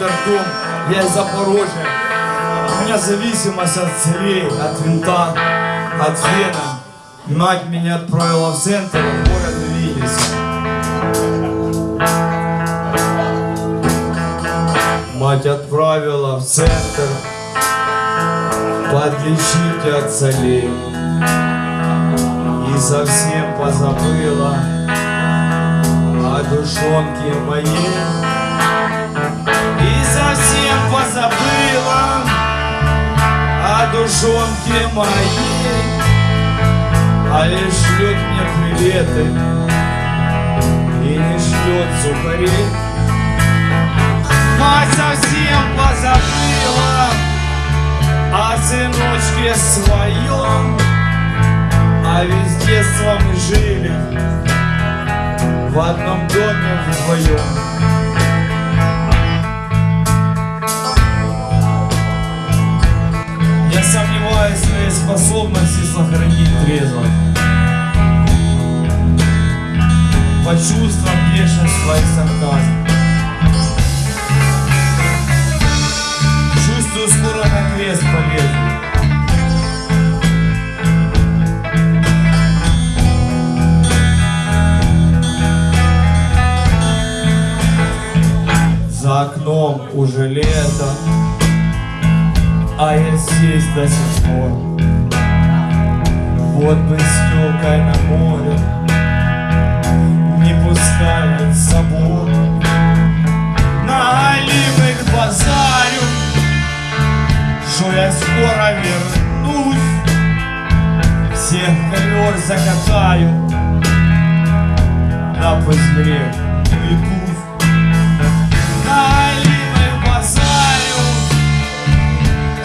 роддом, я из Запорожья. У меня зависимость от целей, от винта, от фена. Мать меня отправила в центр, в город Вильнюс. Мать отправила в центр подлечить от солей И совсем позабыла о душонке моей И совсем позабыла о душонке моей А лишь шлет мне приветы И не шлет сухарей Мать совсем позабыла о сыночке своем, а ведь с детства мы жили в одном доме вдвоем. По чувствам бешенства и сарказма. Чувствую, скоро на крест полезу. За окном уже лето, а я здесь до сих пор. Вот бы с телкой на море что я скоро вернусь. Всех ковер закатаю На и пусть На оливой базарю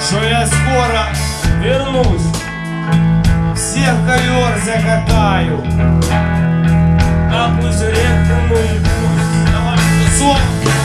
Что я скоро вернусь. Всех ковер закатаю На пузыре пусть Давай, сон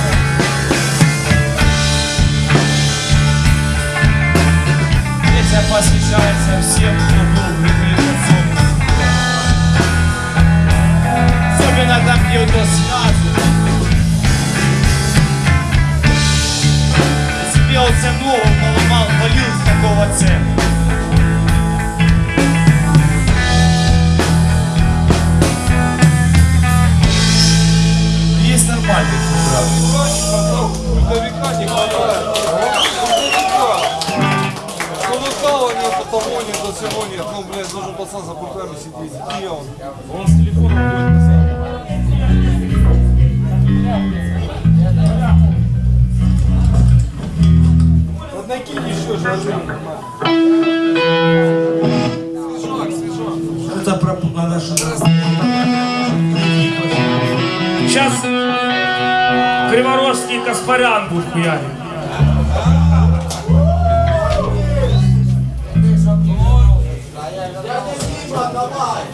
того нет, до всего нет. Ну, блядь, должен пацан за пультами сидеть. Где он? Он с телефоном будет Вот накинь еще же, Свежак, свежак. Это про надо что-то. Сейчас Криворожский Каспарян будет хуярить. Давай!